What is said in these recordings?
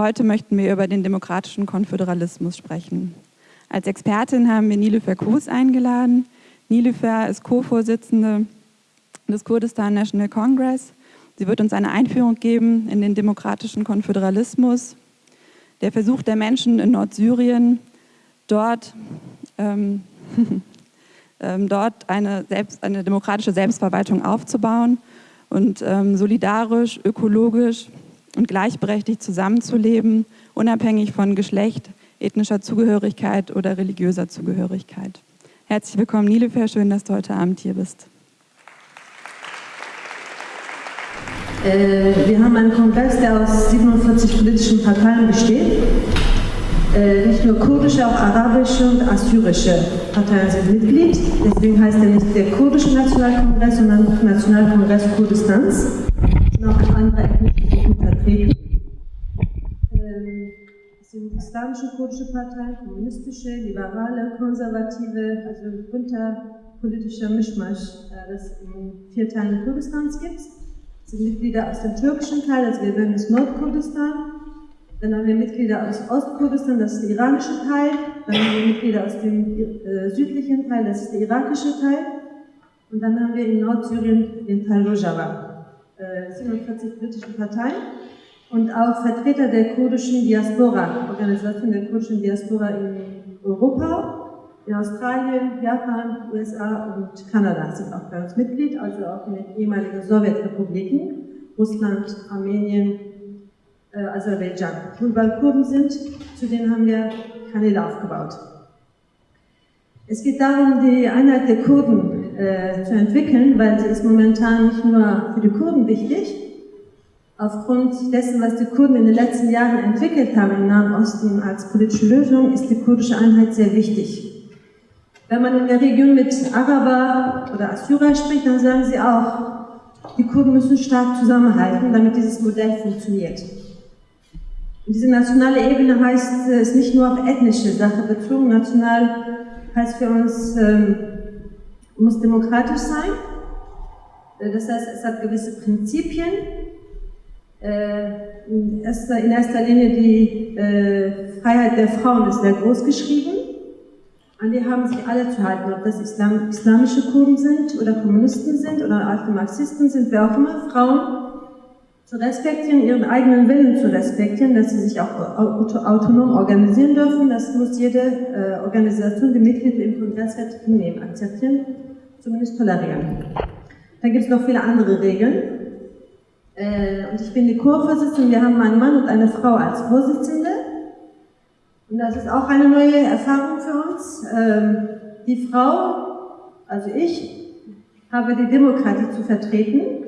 heute möchten wir über den demokratischen Konföderalismus sprechen. Als Expertin haben wir Nilüfer Kus eingeladen. Nilüfer ist Co-Vorsitzende des Kurdistan National Congress. Sie wird uns eine Einführung geben in den demokratischen Konföderalismus, der Versuch der Menschen in Nordsyrien, dort, ähm, ähm, dort eine, selbst, eine demokratische Selbstverwaltung aufzubauen und ähm, solidarisch, ökologisch und gleichberechtigt zusammenzuleben, unabhängig von Geschlecht, ethnischer Zugehörigkeit oder religiöser Zugehörigkeit. Herzlich willkommen, Nilefer, schön, dass du heute Abend hier bist. Äh, wir haben einen Kongress, der aus 47 politischen Parteien besteht. Äh, nicht nur kurdische, auch arabische und assyrische Parteien sind Mitglied. Deswegen heißt er nicht der kurdische Nationalkongress, sondern Nationalkongress Kurdistans. Sind auch andere ethnische Gruppen vertreten. Ähm, es sind islamische kurdische Parteien, kommunistische, liberale, konservative, also bunter politischer Mischmasch, äh, das in vier Teilen Kurdistans gibt. Es sind Mitglieder aus dem türkischen Teil, wir nennen es Nordkurdistan, dann haben wir Mitglieder aus Ostkurdistan, das ist der iranische Teil. Dann haben wir Mitglieder aus dem äh, südlichen Teil, das ist der irakische Teil. Und dann haben wir in Nordsyrien den Teil Rojava. Äh, 47 politische Parteien und auch Vertreter der kurdischen Diaspora, Organisation der kurdischen Diaspora in Europa, in Australien, Japan, USA und Kanada sind auch bei uns Mitglied, also auch in den ehemaligen Sowjetrepubliken, Russland, Armenien, äh, Aserbaidschan. Und weil Kurden sind, zu denen haben wir Kanäle aufgebaut. Es geht darum, die Einheit der Kurden äh, zu entwickeln, weil sie ist momentan nicht nur für die Kurden wichtig, aufgrund dessen, was die Kurden in den letzten Jahren entwickelt haben im Nahen Osten als politische Lösung, ist die kurdische Einheit sehr wichtig. Wenn man in der Region mit Araber oder Assyrer spricht, dann sagen sie auch, die Kurden müssen stark zusammenhalten, damit dieses Modell funktioniert. Und diese nationale Ebene heißt, es äh, nicht nur auf ethnische Sache bezogen. National heißt für uns, ähm, muss demokratisch sein. Äh, das heißt, es hat gewisse Prinzipien. Äh, in, erster, in erster Linie die äh, Freiheit der Frauen ist sehr groß geschrieben. An die haben sich alle zu halten, ob das Islam, islamische Kurden sind oder Kommunisten sind oder alte Marxisten sind, wer auch immer. Frauen zu respektieren, ihren eigenen Willen zu respektieren, dass sie sich auch autonom organisieren dürfen. Das muss jede äh, Organisation, die Mitglieder im Kongress hat, hinnehmen, akzeptieren, zumindest tolerieren. Da gibt es noch viele andere Regeln. Äh, und ich bin die Chorvorsitzende, wir haben einen Mann und eine Frau als Vorsitzende. Und das ist auch eine neue Erfahrung für uns. Ähm, die Frau, also ich, habe die Demokratie zu vertreten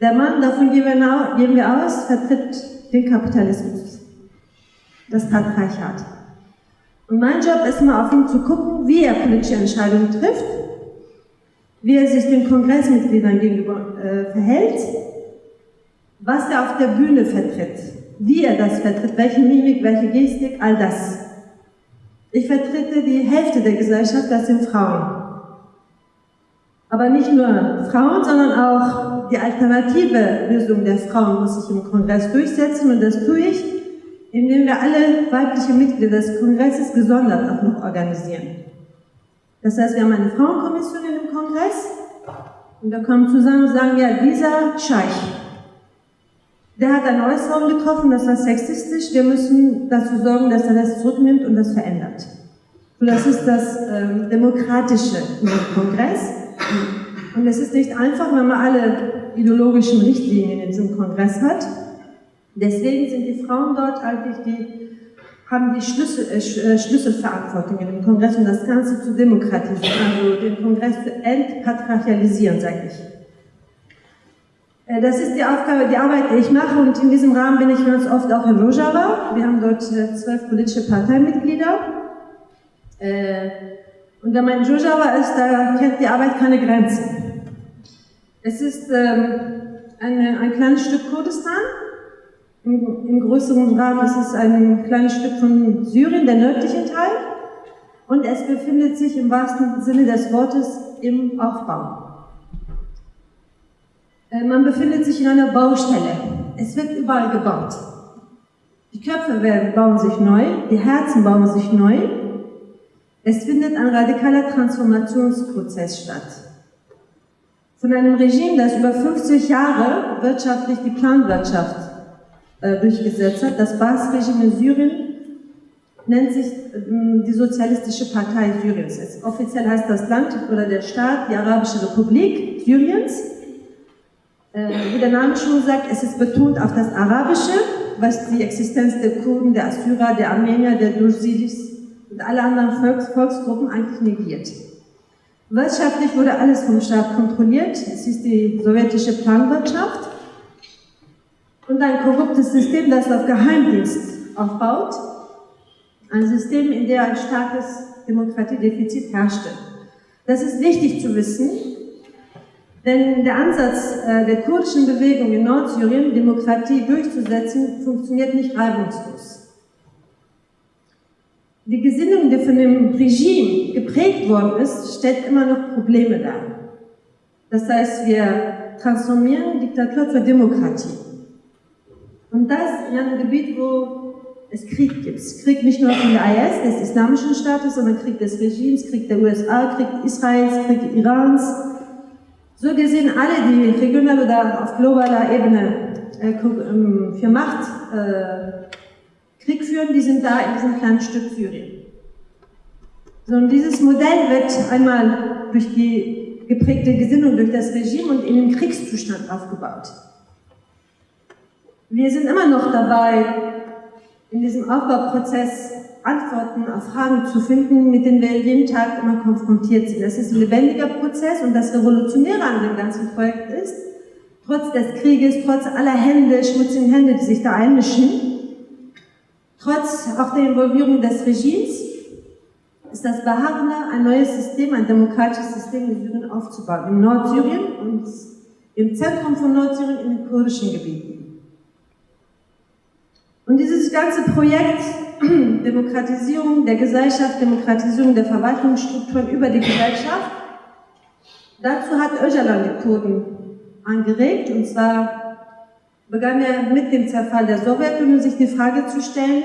der Mann, davon gehen wir aus, vertritt den Kapitalismus, das Patriarchat. Und mein Job ist immer auf ihn zu gucken, wie er politische Entscheidungen trifft, wie er sich den Kongressmitgliedern gegenüber äh, verhält, was er auf der Bühne vertritt, wie er das vertritt, welche Mimik, welche Gestik, all das. Ich vertrete die Hälfte der Gesellschaft, das sind Frauen. Aber nicht nur Frauen, sondern auch die alternative Lösung der Frauen muss sich im Kongress durchsetzen und das tue ich, indem wir alle weibliche Mitglieder des Kongresses gesondert auch noch organisieren. Das heißt, wir haben eine Frauenkommission im Kongress und wir kommen zusammen und sagen, ja, dieser Scheich, der hat eine Äußerung getroffen, das war sexistisch, wir müssen dazu sorgen, dass er das zurücknimmt und das verändert. Und das ist das ähm, Demokratische im Kongress. Und es ist nicht einfach, wenn man alle ideologischen Richtlinien in diesem Kongress hat. Deswegen sind die Frauen dort eigentlich die, haben die Schlüssel, äh, äh Schlüsselverantwortung in dem Kongress, um das Ganze zu demokratisieren, also den Kongress zu entpatriarchalisieren, sage ich. Äh, das ist die Aufgabe, die Arbeit, die ich mache und in diesem Rahmen bin ich ganz oft auch in Rojava. Wir haben dort äh, zwölf politische Parteimitglieder. Und wenn man in Rojava ist, da kennt die Arbeit keine Grenzen. Es ist ähm, eine, ein kleines Stück Kurdistan. Im, Im, größeren Rahmen ist es ein kleines Stück von Syrien, der nördliche Teil. Und es befindet sich im wahrsten Sinne des Wortes im Aufbau. Äh, man befindet sich in einer Baustelle. Es wird überall gebaut. Die Köpfe werden, bauen sich neu, die Herzen bauen sich neu. Es findet ein radikaler Transformationsprozess statt. Von einem Regime, das über 50 Jahre wirtschaftlich die Planwirtschaft äh, durchgesetzt hat, das Baas-Regime in Syrien, nennt sich äh, die Sozialistische Partei Syriens. Offiziell heißt das Land oder der Staat die Arabische Republik Syriens. Äh, wie der Name schon sagt, es ist betont auf das Arabische, was die Existenz der Kurden, der Assyrer, der Armenier, der Dursidis und alle anderen Volks Volksgruppen eigentlich negiert. Wirtschaftlich wurde alles vom Staat kontrolliert. Es ist die sowjetische Planwirtschaft und ein korruptes System, das auf Geheimdienst aufbaut. Ein System, in dem ein starkes Demokratiedefizit herrschte. Das ist wichtig zu wissen, denn der Ansatz äh, der kurdischen Bewegung in Nordsyrien, Demokratie durchzusetzen, funktioniert nicht reibungslos. Die Gesinnung, die von dem Regime geprägt worden ist, stellt immer noch Probleme dar. Das heißt, wir transformieren Diktatur zur Demokratie. Und das in einem Gebiet, wo es Krieg gibt. Krieg nicht nur von der IS, des islamischen Staates, sondern Krieg des Regimes, Krieg der USA, Krieg Israels, Krieg Irans. So gesehen alle, die regional oder auf globaler Ebene äh, ähm, für Macht äh, Krieg führen, die sind da in diesem kleinen Stück Syrien. So, und dieses Modell wird einmal durch die geprägte Gesinnung durch das Regime und in den Kriegszustand aufgebaut. Wir sind immer noch dabei, in diesem Aufbauprozess Antworten auf Fragen zu finden, mit denen wir jeden Tag immer konfrontiert sind. Das ist ein lebendiger Prozess und das Revolutionäre an dem ganzen Projekt ist, trotz des Krieges, trotz aller Hände, schmutzigen Hände, die sich da einmischen, Trotz auch der Involvierung des Regimes ist das Beharren, ein neues System, ein demokratisches System in Syrien aufzubauen. In Nordsyrien und im Zentrum von Nordsyrien in den kurdischen Gebieten. Und dieses ganze Projekt Demokratisierung der Gesellschaft, Demokratisierung der Verwaltungsstrukturen über die Gesellschaft, dazu hat Öcalan die Kurden angeregt und zwar begann er mit dem Zerfall der Sowjetunion sich die Frage zu stellen,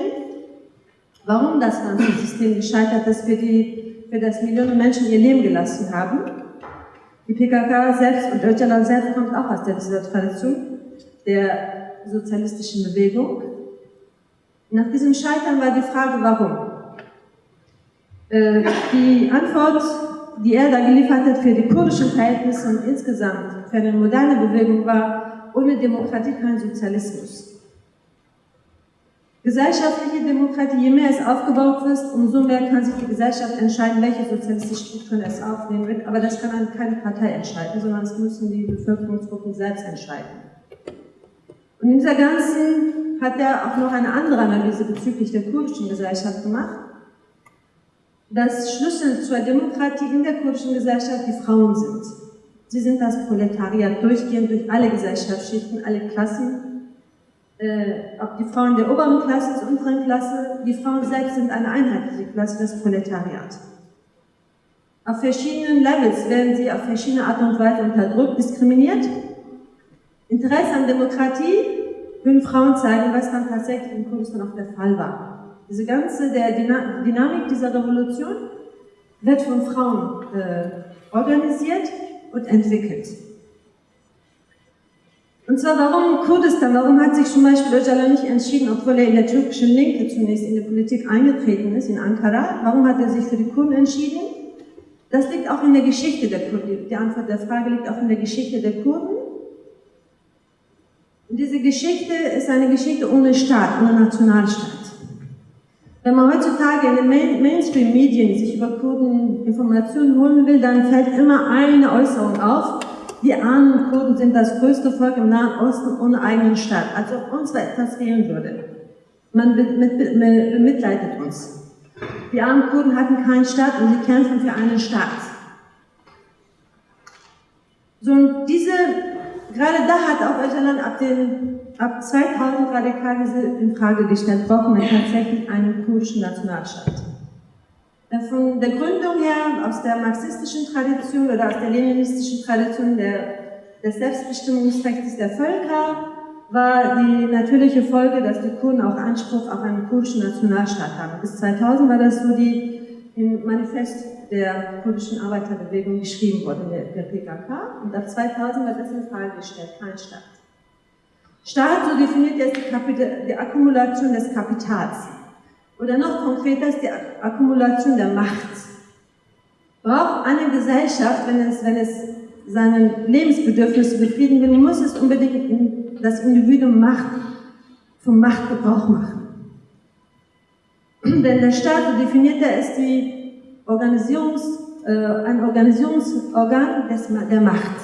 warum das ganze System gescheitert ist, für, die, für das Millionen Menschen ihr Leben gelassen haben. Die PKK selbst und Öcalan selbst kommt auch aus dieser Tradition der sozialistischen Bewegung. Nach diesem Scheitern war die Frage, warum? Äh, die Antwort, die er da geliefert hat für die kurdischen Verhältnisse und insgesamt für eine moderne Bewegung war, ohne Demokratie kein Sozialismus. Gesellschaftliche Demokratie, je mehr es aufgebaut wird, umso mehr kann sich die Gesellschaft entscheiden, welche sozialistische Strukturen es aufnehmen wird. Aber das kann keine Partei entscheiden, sondern es müssen die Bevölkerungsgruppen selbst entscheiden. Und in dieser ganzen hat er auch noch eine andere Analyse bezüglich der kurdischen Gesellschaft gemacht. dass Schlüssel zur Demokratie in der kurdischen Gesellschaft die Frauen sind. Sie sind das Proletariat durchgehend durch alle Gesellschaftsschichten, alle Klassen, äh, ob die Frauen der oberen Klasse, der unteren Klasse, die Frauen selbst sind eine einheitliche Klasse, das Proletariat. Auf verschiedenen Levels werden sie auf verschiedene Art und Weise unterdrückt, diskriminiert. Interesse an Demokratie würden Frauen zeigen, was dann tatsächlich in Kurdistan auch der Fall war. Diese ganze der Dynamik dieser Revolution wird von Frauen äh, organisiert und entwickelt. Und zwar, warum Kurdistan? Warum hat sich zum Beispiel Öcalan nicht entschieden, obwohl er in der türkischen Linke zunächst in die Politik eingetreten ist, in Ankara? Warum hat er sich für die Kurden entschieden? Das liegt auch in der Geschichte der Kurden. Die Antwort der Frage liegt auch in der Geschichte der Kurden. Und diese Geschichte ist eine Geschichte ohne Staat, ohne Nationalstaat. Wenn man heutzutage in den Mainstream-Medien sich über Kurden Informationen holen will, dann fällt immer eine Äußerung auf. Die armen Kurden sind das größte Volk im Nahen Osten ohne eigenen Staat. Als ob uns etwas fehlen würde. Man bemitleidet uns. Die armen Kurden hatten keinen Staat und sie kämpfen für einen Staat. So, diese, gerade da hat auch Öcalan ab den ab 2000 radikal in Frage gestellt, brauchen wir tatsächlich einen kurdischen Nationalstaat. Von der Gründung her, aus der marxistischen Tradition oder aus der leninistischen Tradition der, des Selbstbestimmungsrechts der Völker, war die natürliche Folge, dass die Kurden auch Anspruch auf einen kurdischen Nationalstaat haben. Bis 2000 war das so die im Manifest der kurdischen Arbeiterbewegung geschrieben wurde, der, der PKK. Und ab 2000 war das in Frage gestellt, kein Staat. Staat, so definiert er die, die Akkumulation des Kapitals. Oder noch konkreter ist die Akkumulation der Macht. Braucht eine Gesellschaft, wenn es, wenn es seine Lebensbedürfnisse befrieden will, muss es unbedingt das Individuum Macht, vom Machtgebrauch machen. Denn der Staat, so definiert er, ist die Organisierungs, äh, ein Organisierungsorgan des, der Macht.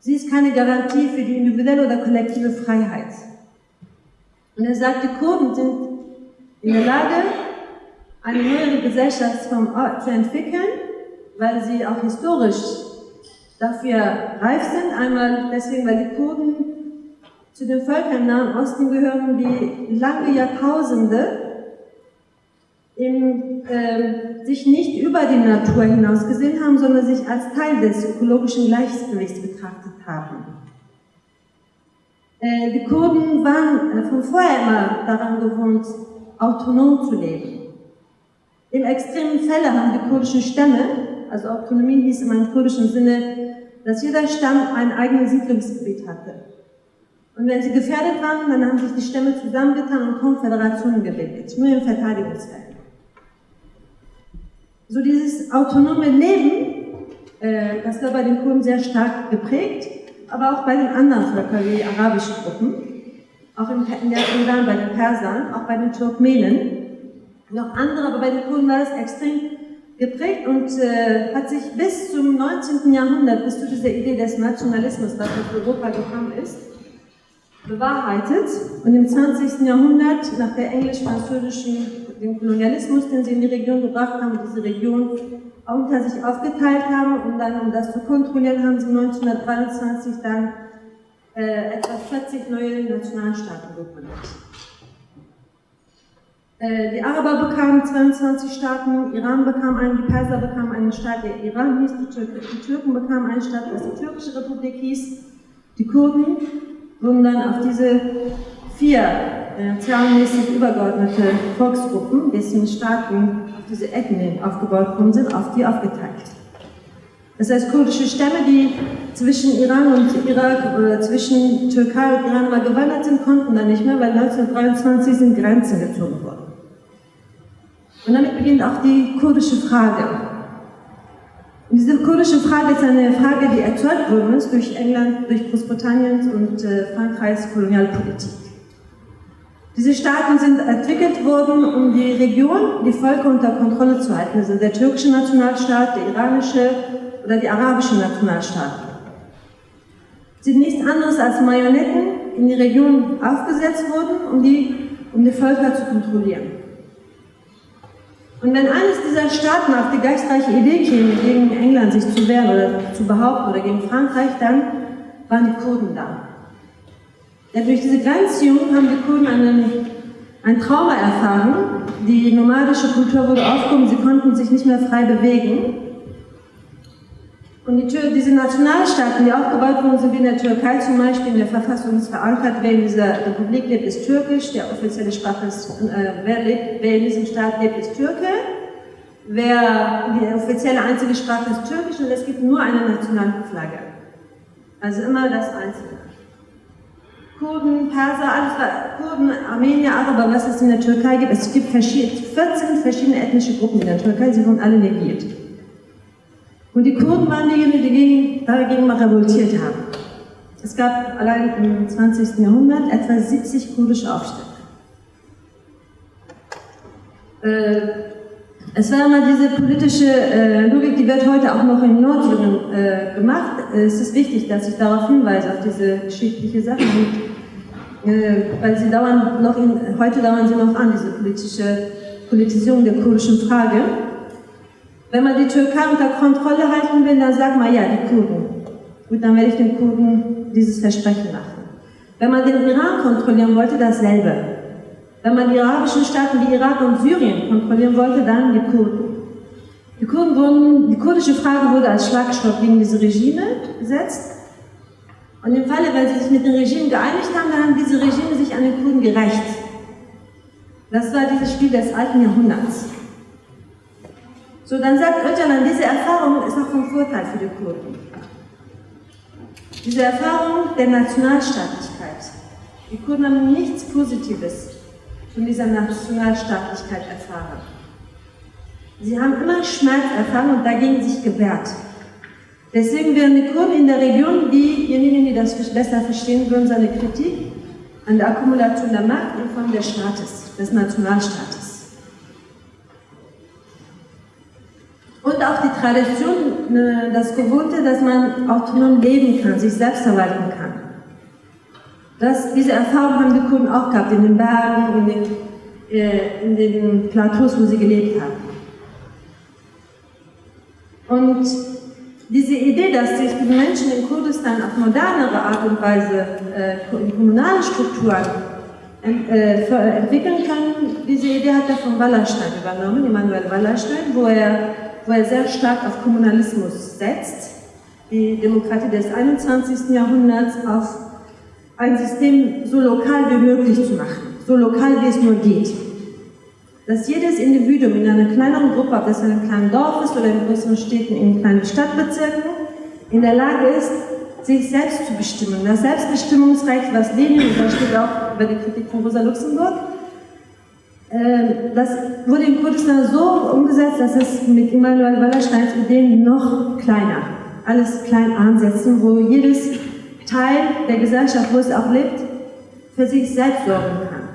Sie ist keine Garantie für die individuelle oder kollektive Freiheit. Und er sagt, die Kurden sind in der Lage, eine neuere Gesellschaftsform zu entwickeln, weil sie auch historisch dafür reif sind. Einmal deswegen, weil die Kurden zu den Völkern im Nahen Osten gehören, die lange Jahrtausende im, äh, sich nicht über die Natur hinaus gesehen haben, sondern sich als Teil des ökologischen Gleichgewichts betrachtet haben. Äh, die Kurden waren äh, von vorher immer daran gewohnt, autonom zu leben. Im extremen Fälle haben die kurdischen Stämme, also Autonomie hieß im kurdischen Sinne, dass jeder Stamm ein eigenes Siedlungsgebiet hatte. Und wenn sie gefährdet waren, dann haben sich die Stämme zusammengetan und Konföderationen gebildet, nur im Verteidigungsfeld. So dieses autonome Leben, äh, das war bei den Kurden sehr stark geprägt, aber auch bei den anderen Völkern, wie die arabischen Gruppen, auch im, in der Iran bei den Persern, auch bei den Turkmenen, noch andere, aber bei den Kurden war es extrem geprägt und äh, hat sich bis zum 19. Jahrhundert, bis zu dieser Idee des Nationalismus, was aus Europa gekommen ist, bewahrheitet. Und im 20. Jahrhundert, nach der englisch-französischen dem Kolonialismus, den sie in die Region gebracht haben, diese Region unter sich aufgeteilt haben und dann, um das zu kontrollieren, haben sie 1923 dann äh, etwa 40 neue Nationalstaaten gegründet. Äh, die Araber bekamen 22 Staaten, Iran bekam einen, die Perser bekamen einen Staat, der Iran hieß, die, Tür die Türken bekamen einen Staat, was die türkische Republik hieß. Die Kurden wurden dann auf diese vier äh, zahlenmäßig übergeordnete Volksgruppen, dessen Staaten auf diese Ethnien aufgebaut worden sind, auf die aufgeteilt. Das heißt, kurdische Stämme, die zwischen Iran und Irak oder zwischen Türkei und Iran mal gewandert sind, konnten dann nicht mehr, weil 1923 sind Grenzen gezogen worden. Und damit beginnt auch die kurdische Frage. Und diese kurdische Frage ist eine Frage, die erzeugt worden ist durch England, durch Großbritannien und äh, Frankreichs Kolonialpolitik. Diese Staaten sind entwickelt worden, um die Region, die Völker unter Kontrolle zu halten. Also der türkische Nationalstaat, der iranische oder die arabische Nationalstaat. Sie sind nichts anderes als Marionetten in die Region aufgesetzt wurden, um die, um die Völker zu kontrollieren. Und wenn eines dieser Staaten auf die geistreiche Idee käme, gegen England sich zu wehren oder zu behaupten oder gegen Frankreich, dann waren die Kurden da. Denn durch diese Grenzziehung haben die Kurden einen, ein Trauma erfahren. Die nomadische Kultur wurde aufgehoben, sie konnten sich nicht mehr frei bewegen. Und die Tür, diese Nationalstaaten, die aufgebaut wurden, sind wie in der Türkei zum Beispiel, in der Verfassung ist verankert, wer in dieser Republik lebt, ist Türkisch, der offizielle Sprache ist, äh, wer, lebt, wer in diesem Staat lebt, ist Türke, wer, die offizielle einzige Sprache ist Türkisch und es gibt nur eine nationale Flagge. Also immer das Einzige. Kurden, Perser, alles, Kurden, Armenier, Araber, was es in der Türkei gibt. Es gibt 14 verschiedene ethnische Gruppen in der Türkei, sie wurden alle negiert. Und die Kurden waren diejenigen, die gegen, dagegen mal revoltiert haben. Es gab allein im 20. Jahrhundert etwa 70 kurdische Aufstände. Äh, es war immer diese politische äh, Logik, die wird heute auch noch in Nordsyrien äh, gemacht. Es ist wichtig, dass ich darauf hinweise, auf diese geschichtliche Sache, äh, weil sie dauern noch in, heute dauern sie noch an, diese politische Politisierung der kurdischen Frage. Wenn man die Türkei unter Kontrolle halten will, dann sagt man, ja, die Kurden. Gut, dann werde ich den Kurden dieses Versprechen machen. Wenn man den Iran kontrollieren wollte, dasselbe. Wenn man die arabischen Staaten wie Irak und Syrien kontrollieren wollte, dann die Kurden. Die, Kurden wurden, die kurdische Frage wurde als Schlagstock gegen diese Regime gesetzt. Und im Falle, weil sie sich mit dem Regime geeinigt haben, dann haben diese Regime sich an den Kurden gerecht. Das war dieses Spiel des alten Jahrhunderts. So, dann sagt Öcalan, diese Erfahrung ist auch von Vorteil für die Kurden. Diese Erfahrung der Nationalstaatlichkeit. Die Kurden haben nichts Positives von dieser Nationalstaatlichkeit erfahren. Sie haben immer Schmerz erfahren und dagegen sich gewehrt. Deswegen werden die Kurden in der Region, diejenigen, die das besser verstehen würden, seine Kritik an der Akkumulation der Macht in Form des Staates, des Nationalstaates. Und auch die Tradition, ne, das Gewohnte, dass man autonom leben kann, sich selbst verwalten kann. Das, diese Erfahrung haben die Kurden auch gehabt, in den Bergen, in den, äh, in den Plateaus, wo sie gelebt haben. Und diese Idee, dass sich die Menschen in Kurdistan auf modernere Art und Weise äh, in kommunalen Strukturen äh, entwickeln können, diese Idee hat er von Wallerstein übernommen, Immanuel Wallerstein, wo er, wo er sehr stark auf Kommunalismus setzt, die Demokratie des 21. Jahrhunderts auf ein System so lokal wie möglich zu machen, so lokal wie es nur geht dass jedes Individuum in einer kleineren Gruppe, ob das in einem kleinen Dorf ist oder in größeren Städten, in kleinen Stadtbezirken, in der Lage ist, sich selbst zu bestimmen. Das Selbstbestimmungsrecht, was Lenin, und steht auch über die Kritik von Rosa Luxemburg, ähm, das wurde in Kurdistan so umgesetzt, dass es mit Immanuel Wallersteins Ideen noch kleiner, alles klein ansetzen, wo jedes Teil der Gesellschaft, wo es auch lebt, für sich selbst sorgen kann,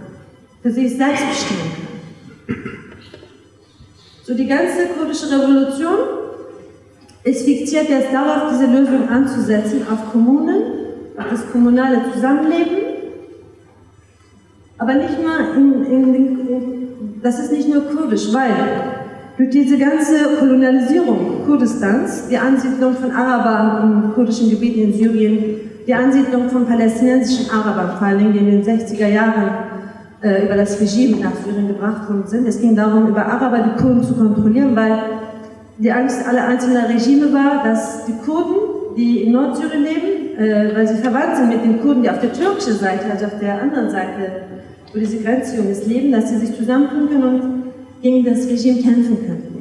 für sich selbst bestimmen kann. So die ganze kurdische Revolution ist fixiert jetzt darauf, diese Lösung anzusetzen, auf Kommunen, auf das kommunale Zusammenleben, aber nicht nur in, in, in, das ist nicht nur kurdisch, weil durch diese ganze Kolonialisierung Kurdistans, die Ansiedlung von Arabern in kurdischen Gebieten in Syrien, die Ansiedlung von palästinensischen Arabern, vor allem in den 60er Jahren, äh, über das Regime nach Syrien gebracht worden sind. Es ging darum, über Araber die Kurden zu kontrollieren, weil die Angst aller einzelnen Regime war, dass die Kurden, die in Nordsyrien leben, äh, weil sie verwandt sind mit den Kurden, die auf der türkischen Seite, also auf der anderen Seite, wo diese Grenzziehung ist, leben, dass sie sich zusammentun können und gegen das Regime kämpfen könnten.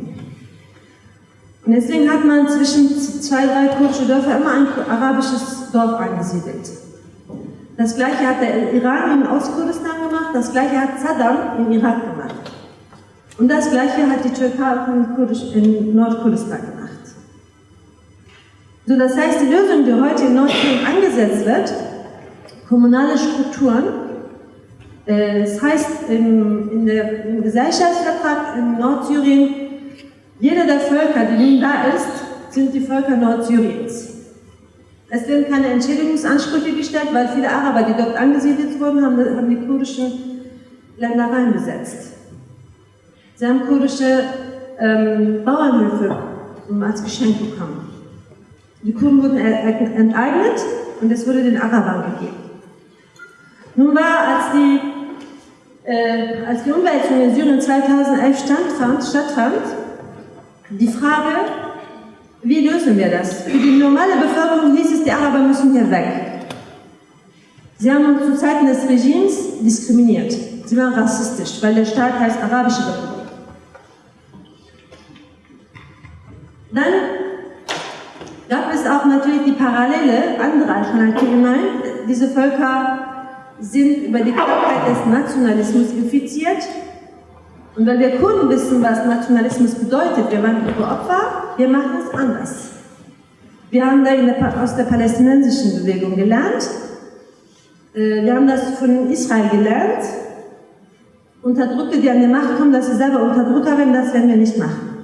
Und deswegen hat man zwischen zwei, drei kurdische Dörfer immer ein arabisches Dorf angesiedelt. Das gleiche hat der Iran in Ostkurdistan gemacht, das gleiche hat Saddam in Irak gemacht. Und das gleiche hat die Türkei in, Nordkurdistan gemacht. So, das heißt, die Lösung, die heute in Nordsyrien angesetzt wird, kommunale Strukturen, äh, das heißt im, in der, im Gesellschaftsvertrag in Nordsyrien, jeder der Völker, die nun da ist, sind die Völker Nordsyriens. Es werden keine Entschädigungsansprüche gestellt, weil viele Araber, die dort angesiedelt wurden, haben, haben die kurdischen Ländereien besetzt. Sie haben kurdische ähm, Bauernhöfe als Geschenk bekommen. Die Kurden wurden enteignet und es wurde den Arabern gegeben. Nun war, als die, äh, als die Umwälzung in Syrien 2011 stattfand, stattfand die Frage, wie lösen wir das? Für die normale Bevölkerung hieß es, die Araber müssen hier weg. Sie haben uns zu Zeiten des Regimes diskriminiert. Sie waren rassistisch, weil der Staat heißt Arabische Republik. Dann gab es auch natürlich die Parallele, andere Alternativen. Diese Völker sind über die Krankheit des Nationalismus infiziert und weil wir Kurden wissen, was Nationalismus bedeutet, wir waren ihre Opfer, wir machen es anders. Wir haben da der, aus der palästinensischen Bewegung gelernt, äh, wir haben das von Israel gelernt. Unterdrückte, die an die Macht kommen, dass sie selber Unterdrücker werden, das werden wir nicht machen.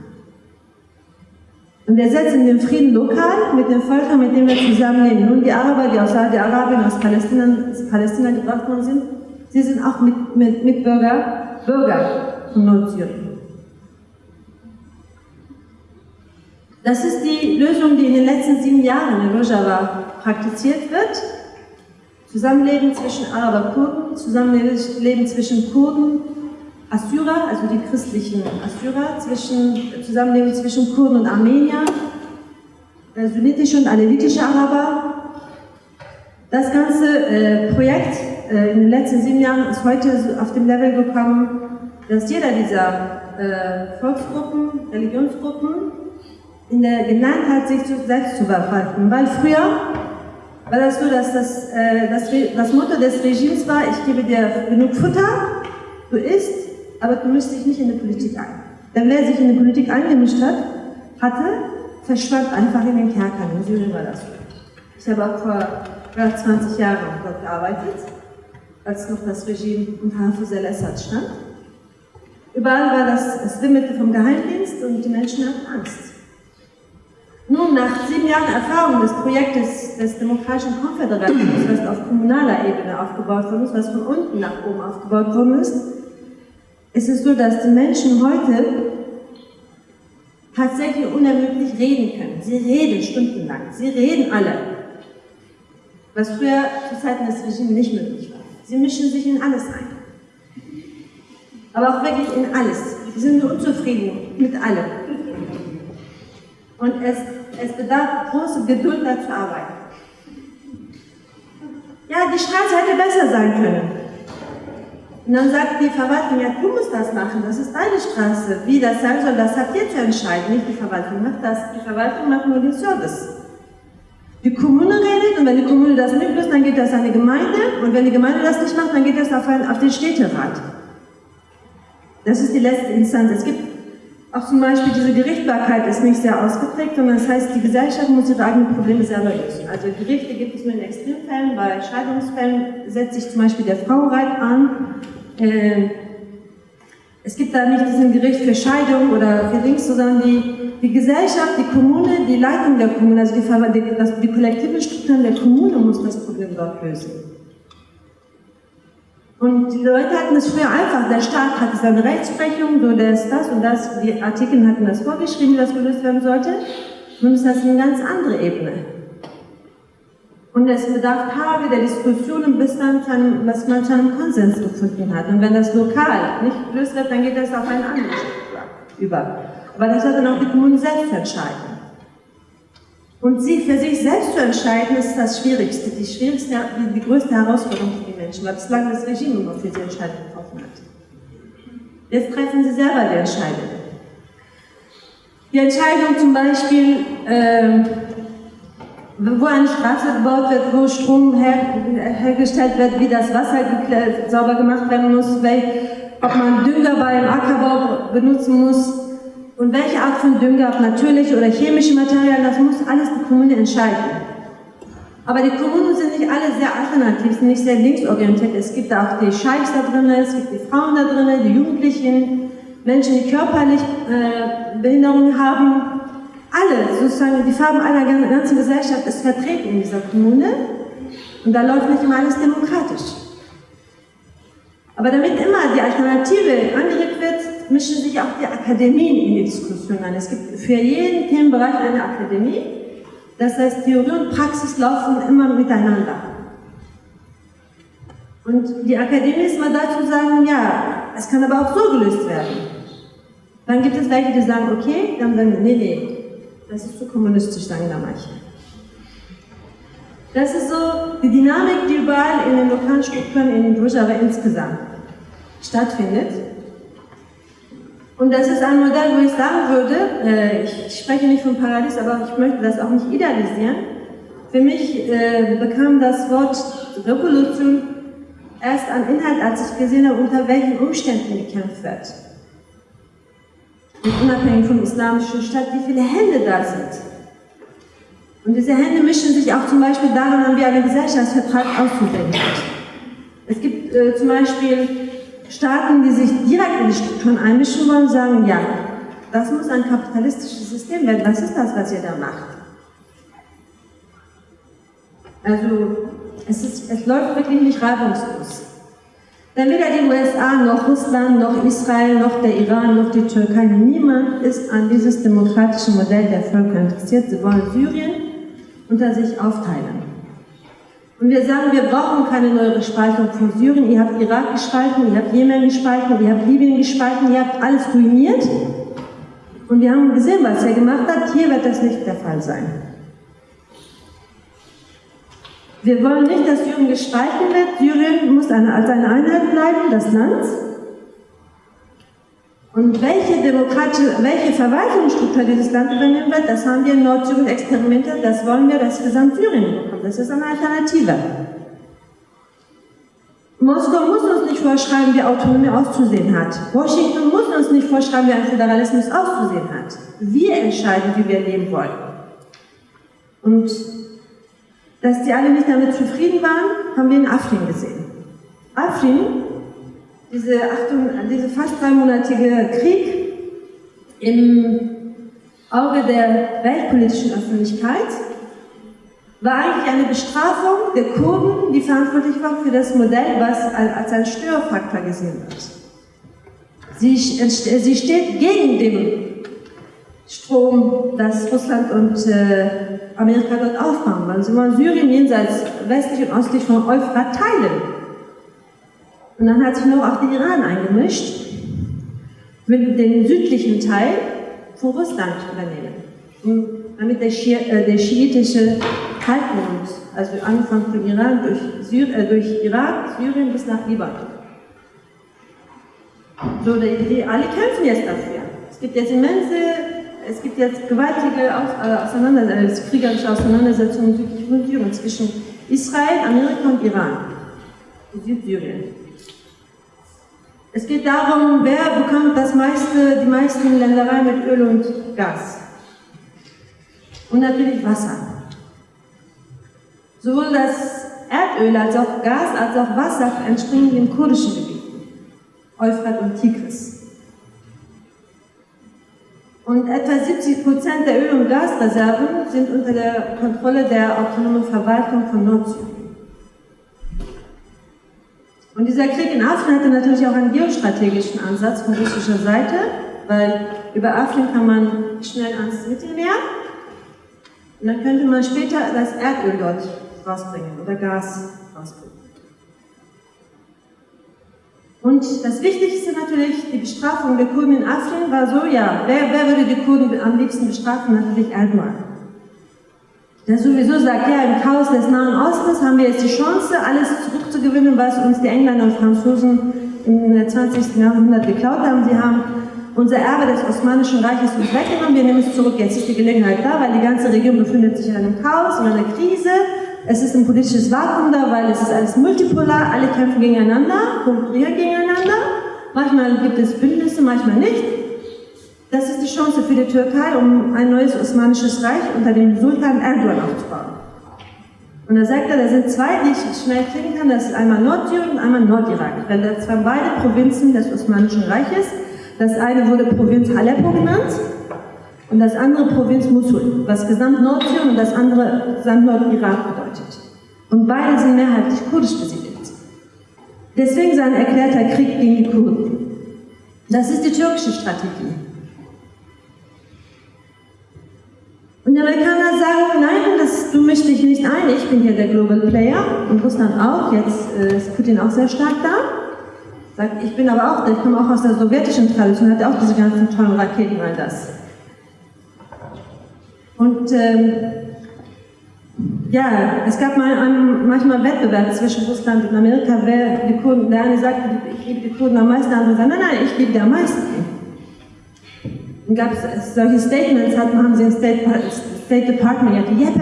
Und wir setzen den Frieden lokal mit den Völkern, mit denen wir zusammenleben. Nun, die Araber, die aus Saudi-Arabien, aus Palästina, Palästina gebracht worden sind, sie sind auch mit, mit, Mitbürger, Bürger Nordsyrien. Das ist die Lösung, die in den letzten sieben Jahren in Rojava praktiziert wird. Zusammenleben zwischen Araber-Kurden, Zusammenleben zwischen Kurden, Assyrer, also die christlichen Assyrer, zwischen, Zusammenleben zwischen Kurden und Armenier, äh, sunnitische und alevitische Araber. Das ganze äh, Projekt äh, in den letzten sieben Jahren ist heute auf dem Level gekommen, dass jeder dieser äh, Volksgruppen, Religionsgruppen in der gelernt hat, sich selbst zu verwalten. Weil früher war das so, dass das, äh, das, das Motto des Regimes war, ich gebe dir genug Futter, du isst, aber du mischst dich nicht in die Politik ein. Denn wer sich in die Politik eingemischt hat, hatte, verschwand einfach in den Kerkern. In Syrien war das so. Ich habe auch vor 20 Jahren dort gearbeitet, als noch das Regime unter Hafiz al-Assad stand. Überall war das, Wimmelte vom Geheimdienst und die Menschen hatten Angst. Nun, nach sieben Jahren Erfahrung des Projektes des Demokratischen Konföderalismus, was auf kommunaler Ebene aufgebaut worden ist, was von unten nach oben aufgebaut worden ist, ist es so, dass die Menschen heute tatsächlich unermüdlich reden können. Sie reden stundenlang. Sie reden alle. Was früher zu Zeiten des Regimes nicht möglich war. Sie mischen sich in alles ein. Aber auch wirklich in alles. Sie sind unzufrieden mit allem. Und es, es bedarf große Geduld, da zu arbeiten. Ja, die Straße hätte besser sein können. Und dann sagt die Verwaltung, ja, du musst das machen, das ist deine Straße. Wie das sein soll, das habt ihr zu entscheiden, nicht die Verwaltung macht das. Die Verwaltung macht nur den Service. Die Kommune redet und wenn die Kommune das nicht löst, dann geht das an die Gemeinde und wenn die Gemeinde das nicht macht, dann geht das auf, ein, auf den Städterat. Das ist die letzte Instanz. Es gibt auch zum Beispiel diese Gerichtbarkeit ist nicht sehr ausgeprägt, sondern das heißt, die Gesellschaft muss ihre eigenen Probleme selber lösen. Also Gerichte gibt es nur in Extremfällen, bei Scheidungsfällen setzt sich zum Beispiel der Frauenreit an. Äh, es gibt da nicht diesen Gericht für Scheidung oder für Links, sondern die, die Gesellschaft, die Kommune, die Leitung der Kommune, also die, die, die kollektive Strukturen der Kommune muss das Problem dort lösen. Und die Leute hatten es früher einfach, der Staat hatte seine Rechtsprechung, so das, das und das, die Artikel hatten das vorgeschrieben, wie das gelöst werden sollte. Nun ist das eine ganz andere Ebene. Und es bedarf Tage der Diskussionen, bis dann, dann was man zu einem Konsens gefunden hat. Und wenn das lokal nicht gelöst wird, dann geht das auf eine andere Struktur über. Aber das hat dann auch die Kommunen selbst entscheiden. Und sie für sich selbst zu entscheiden, ist das Schwierigste, die schwierigste, die, größte Herausforderung Menschen, weil bislang das Regime immer für sie Entscheidungen getroffen hat. Jetzt treffen sie selber die Entscheidung. Die Entscheidung zum Beispiel, äh, wo eine Straße gebaut wird, wo Strom her, hergestellt wird, wie das Wasser sauber gemacht werden muss, ob man Dünger beim Ackerbau benutzen muss, und welche Art von Dünger, ob natürliche oder chemische Materialien, das muss alles die Kommune entscheiden. Aber die Kommunen sind nicht alle sehr alternativ, sind nicht sehr linksorientiert. Es gibt auch die Scheichs da drin, es gibt die Frauen da drin, die Jugendlichen, Menschen, die körperlich äh, Behinderungen haben. Alle, sozusagen, die Farben einer ganzen Gesellschaft ist vertreten in dieser Kommune. Und da läuft nicht immer alles demokratisch. Aber damit immer die Alternative angeregt wird, mischen sich auch die Akademien in die Diskussion ein. Es gibt für jeden Themenbereich eine Akademie. Das heißt, Theorie und Praxis laufen immer miteinander. Und die Akademie ist mal dazu sagen, ja, es kann aber auch so gelöst werden. Dann gibt es welche, die sagen, okay, dann sagen wir, nee, nee, das ist zu kommunistisch, sagen da manche. Das ist so die Dynamik, die überall in den lokalen Strukturen in Rojava insgesamt stattfindet. Und das ist ein Modell, wo ich sagen würde, äh, ich spreche nicht von Paradies, aber ich möchte das auch nicht idealisieren. Für mich äh, bekam das Wort Revolution erst an Inhalt, als ich gesehen habe, unter welchen Umständen gekämpft wird. Und unabhängig vom islamischen Staat, wie viele Hände da sind. Und diese Hände mischen sich auch zum Beispiel daran wie ein Gesellschaftsvertrag auszusehen hat. Es gibt äh, zum Beispiel Staaten, die sich direkt in die Strukturen einmischen wollen, sagen, ja, das muss ein kapitalistisches System werden. Was ist das, was ihr da macht? Also, es, ist, es läuft wirklich nicht reibungslos. Denn weder die USA, noch Russland, noch Israel, noch der Iran, noch die Türkei, niemand ist an dieses demokratische Modell der Völker interessiert. Sie wollen Syrien unter sich aufteilen. Und wir sagen, wir brauchen keine neue Spaltung von Syrien. Ihr habt Irak gespalten, ihr habt Jemen gespalten, ihr habt Libyen gespalten, ihr habt alles ruiniert. Und wir haben gesehen, was er gemacht hat. Hier wird das nicht der Fall sein. Wir wollen nicht, dass Syrien gespalten wird. Syrien muss eine, als eine Einheit bleiben, das Land. Und welche demokratische, welche Verwaltungsstruktur dieses Land übernehmen wird, das haben wir in Nordsyrien experimentiert, das wollen wir, dass Gesamt-Syrien bekommt. Das ist eine Alternative. Moskau muss uns nicht vorschreiben, wie Autonomie auszusehen hat. Washington muss uns nicht vorschreiben, wie ein Föderalismus auszusehen hat. Wir entscheiden, wie wir leben wollen. Und dass die alle nicht damit zufrieden waren, haben wir in Afrin gesehen. Afrin, diese, Achtung, diese fast dreimonatige Krieg im Auge der weltpolitischen Öffentlichkeit, war eigentlich eine Bestrafung der Kurden, die verantwortlich waren für das Modell, was als ein Störfaktor gesehen wird. Sie, sie steht gegen den Strom, das Russland und äh, Amerika dort aufbauen wollen. Sie wollen Syrien jenseits westlich und östlich von Euphrat teilen. Und dann hat sich noch auch der Iran eingemischt, will den südlichen Teil von Russland übernehmen damit der, Schi äh, der schiitische Halbmond, also angefangen von Iran durch, Syr äh, durch Irak, Syrien bis nach Libanon. So, die, die, alle kämpfen jetzt dafür. Es gibt jetzt immense, es gibt jetzt gewaltige äh, Auseinandersetzungen, äh, kriegerische Auseinandersetzungen südlich von Syrien zwischen Israel, Amerika und Iran, Südsyrien. Es geht darum, wer bekommt das meiste, die meisten Ländereien mit Öl und Gas und natürlich Wasser. Sowohl das Erdöl als auch Gas als auch Wasser entspringen den kurdischen Gebieten, Euphrat und Tigris. Und etwa 70 Prozent der Öl- und Gasreserven sind unter der Kontrolle der autonomen Verwaltung von Nordsyrien. Und dieser Krieg in Afrin hatte natürlich auch einen geostrategischen Ansatz von russischer Seite, weil über Afrin kann man schnell ans Mittelmeer und dann könnte man später das Erdöl dort rausbringen oder Gas rausbringen. Und das Wichtigste natürlich, die Bestrafung der Kurden in Afrin war so, ja, wer, wer würde die Kurden am liebsten bestrafen? Natürlich Erdogan. Der sowieso sagt, ja, im Chaos des Nahen Ostens haben wir jetzt die Chance, alles zurückzugewinnen, was uns die Engländer und Franzosen im 20. Jahrhundert geklaut haben. Sie haben unser Erbe des Osmanischen Reiches uns weggenommen, wir nehmen es zurück. Jetzt ist die Gelegenheit da, weil die ganze Region befindet sich in einem Chaos, in einer Krise. Es ist ein politisches Vakuum da, weil es ist alles multipolar, alle kämpfen gegeneinander, konkurrieren gegeneinander. Manchmal gibt es Bündnisse, manchmal nicht. Das ist die Chance für die Türkei, um ein neues Osmanisches Reich unter dem Sultan Erdogan aufzubauen. Und da sagt er, da sind zwei, die ich schnell kriegen kann, das ist einmal Nordsyrien und einmal Nordirak. Weil das waren beide Provinzen des Osmanischen Reiches. Das eine wurde Provinz Aleppo genannt und das andere Provinz Mosul, was gesamt Nordsyrien und das andere gesamt Nordirak bedeutet. Und beide sind mehrheitlich kurdisch besiedelt. Deswegen sein erklärter Krieg gegen die Kurden. Das ist die türkische Strategie. Und die Amerikaner sagen, nein, das, du mischst dich nicht ein, ich bin hier der Global Player und Russland auch, jetzt äh, ist Putin auch sehr stark da. Sagt, ich bin aber auch, ich komme auch aus der sowjetischen Tradition, hatte auch diese ganzen tollen Raketen, all das. Und ähm, ja, es gab mal einen, manchmal Wettbewerb zwischen Russland und Amerika, wer die Kurden, der eine sagte, ich liebe die Kurden am meisten, der andere sagte, nein, nein, ich liebe die am meisten. Gab es solche Statements, hatten, haben sie im State, State Department ja, die Jeppe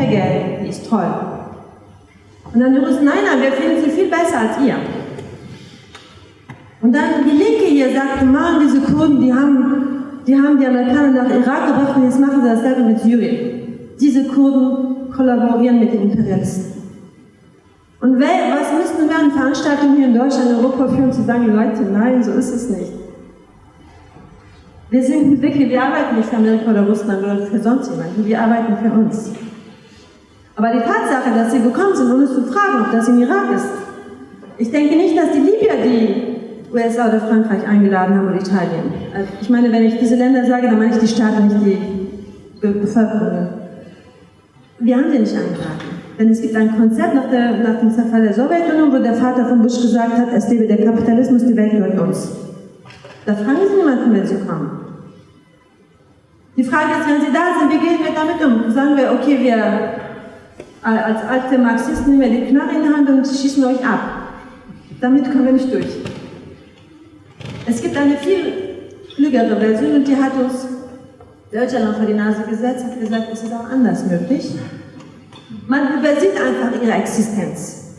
die ist toll. Und dann die Russen, nein, nein, wir finden sie viel besser als ihr. Und dann die Linke hier sagt, machen diese Kurden, die haben, die haben die Amerikaner nach Irak gebracht und jetzt machen sie dasselbe mit Syrien. Diese Kurden kollaborieren mit den Imperialisten. Und was müssten wir an Veranstaltungen hier in Deutschland, Europa führen, zu sagen, Leute, nein, so ist es nicht. Wir sind wirklich, wir arbeiten nicht für Amerika oder Russland oder für sonst jemanden, wir arbeiten für uns. Aber die Tatsache, dass sie gekommen sind, ohne zu fragen, ob das in Irak ist, ich denke nicht, dass die Libyer die USA oder Frankreich eingeladen haben oder Italien. Also ich meine, wenn ich diese Länder sage, dann meine ich die Staaten, nicht die Be Bevölkerung. Wir haben sie nicht eingeladen. Denn es gibt ein Konzept nach, der, nach dem Zerfall der Sowjetunion, wo der Vater von Bush gesagt hat, es lebe der Kapitalismus, die Welt gehört uns. Da fragen Sie niemanden, wenn Sie kommen. Die Frage ist, wenn Sie da sind, wie gehen wir damit um? Sagen wir, okay, wir als alte Marxisten nehmen wir die Knarre in die Hand und schießen euch ab. Damit kommen wir nicht durch. Es gibt eine viel klügere Version und die hat uns Öcalan vor die Nase gesetzt, hat gesagt, es ist auch anders möglich. Man übersieht einfach ihre Existenz.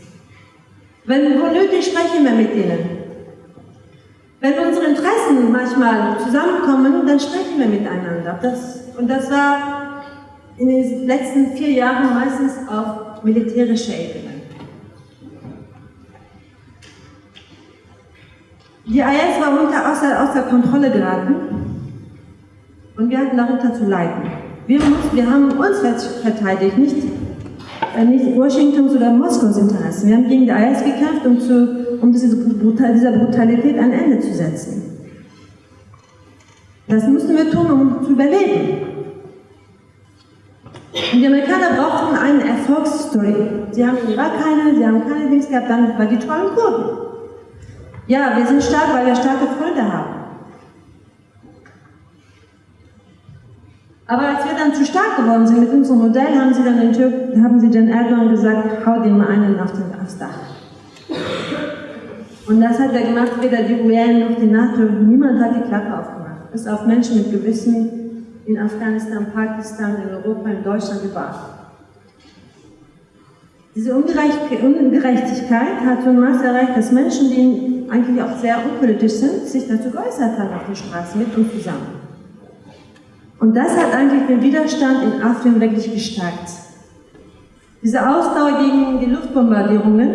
Wenn wo nötig, sprechen wir mit ihnen. Wenn unsere Interessen manchmal zusammenkommen, dann sprechen wir miteinander. Das, und das war in den letzten vier Jahren meistens auf militärischer Ebene. Die IS war unter, außer, außer Kontrolle geraten und wir hatten darunter zu leiden. Wir, wir haben uns verteidigt, nicht, nicht Washingtons oder Moskaus Interessen. Wir haben gegen die IS gekämpft, um, zu, um diese, dieser Brutalität ein Ende zu setzen. Das mussten wir tun, um zu überleben. Und die Amerikaner brauchten eine Erfolgsstory. Sie haben in Irak keine, sie haben keine Dings gehabt, dann war die tollen Kurden. Ja, wir sind stark, weil wir starke Freunde haben. Aber als wir dann zu stark geworden sind mit unserem Modell, haben sie dann den Türk, haben sie den Erdogan gesagt, hau den mal einen auf den, aufs Dach. Und das hat er gemacht, weder die UN noch die NATO, niemand hat die Klappe aufgemacht. Bis auf Menschen mit Gewissen in Afghanistan, Pakistan, in Europa, in Deutschland, überall. Diese Ungerechtigkeit hat so ein Maß erreicht, dass Menschen, die eigentlich auch sehr unpolitisch sind, sich dazu geäußert haben auf der Straße mit uns zusammen. Und das hat eigentlich den Widerstand in Afrin wirklich gestärkt. Diese Ausdauer gegen die Luftbombardierungen